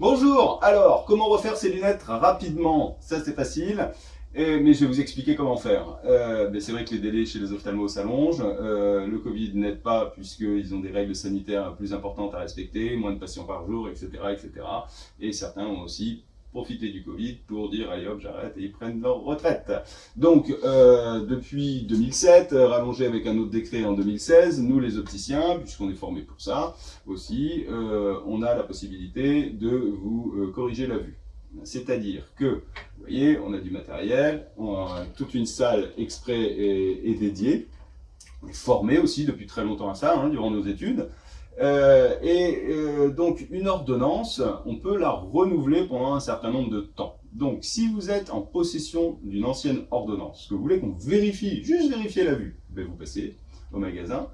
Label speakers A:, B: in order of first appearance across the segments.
A: Bonjour Alors, comment refaire ses lunettes rapidement? Ça c'est facile, mais je vais vous expliquer comment faire. Euh, c'est vrai que les délais chez les ophtalmos s'allongent, euh, le Covid n'aide pas puisqu'ils ont des règles sanitaires plus importantes à respecter, moins de patients par jour, etc. etc. Et certains ont aussi profiter du Covid pour dire allez hop j'arrête et ils prennent leur retraite. Donc euh, depuis 2007, euh, rallongé avec un autre décret en 2016, nous les opticiens, puisqu'on est formés pour ça aussi, euh, on a la possibilité de vous corriger la vue. C'est-à-dire que, vous voyez, on a du matériel, on a toute une salle exprès et, dédiée, on aussi depuis très longtemps à ça, hein, durant nos études, euh, et euh, donc une ordonnance, on peut la renouveler pendant un certain nombre de temps. Donc si vous êtes en possession d'une ancienne ordonnance, que vous voulez qu'on vérifie, juste vérifier la vue, vous passez au magasin.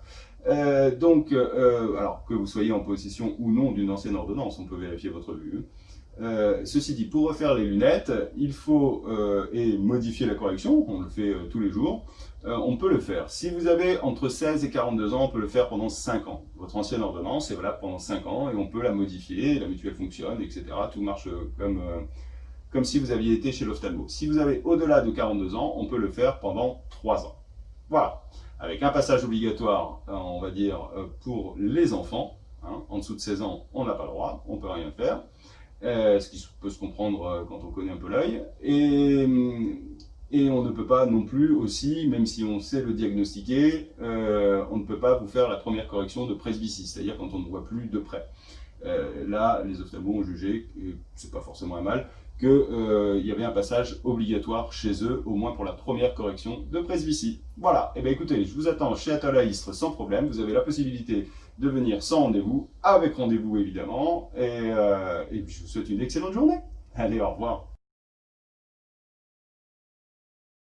A: Euh, donc, alors que vous soyez en possession ou non d'une ancienne ordonnance, on peut vérifier votre vue. Ceci dit, pour refaire les lunettes, il faut et modifier la correction, on le fait tous les jours, euh, on peut le faire. Si vous avez entre 16 et 42 ans, on peut le faire pendant 5 ans. Votre ancienne ordonnance est valable pendant 5 ans et on peut la modifier, la mutuelle fonctionne, etc. Tout marche comme, euh, comme si vous aviez été chez l'ophtalmo. Si vous avez au-delà de 42 ans, on peut le faire pendant 3 ans. Voilà. Avec un passage obligatoire, euh, on va dire, pour les enfants. Hein. En dessous de 16 ans, on n'a pas le droit, on ne peut rien faire. Ce qui peut se comprendre quand on connaît un peu l'œil. Et et on ne peut pas non plus aussi, même si on sait le diagnostiquer, euh, on ne peut pas vous faire la première correction de presbytie, c'est-à-dire quand on ne voit plus de près. Euh, là, les ophtalmos ont jugé, et c'est pas forcément un mal, qu'il euh, y avait un passage obligatoire chez eux, au moins pour la première correction de presbytie. Voilà, et eh bien écoutez, je vous attends chez Atala Istres sans problème, vous avez la possibilité de venir sans rendez-vous, avec rendez-vous évidemment, et, et je vous souhaite une excellente journée. Allez, au revoir.